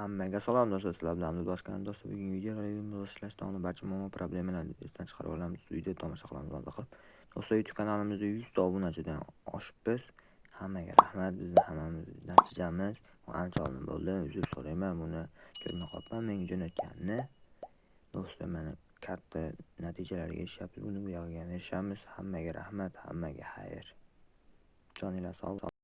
Hammaga salom do'stlar, sizlar bilan Abdulaziz do'stlar. Bugungi videoda reviewimizni ishlashda olan barcha muammo problemalarni esdan chiqarib olamiz. Video tomosha qilamiz mazza qilib. Do'stlar, YouTube kanalimizda 100 ta obunachidan oshibmiz. Hammaga rahmat, bizni hammamiz natijamiz ancha oldin bo'ldi. Uzr so'rayman, buni ko'rmay qolibman menga jo'natganini. Do'stlar, mana katta natijalarga erishyapmiz. Buni bu yog'iga erishamiz. Hammaga rahmat, hammaga xayr. Joninglar sog'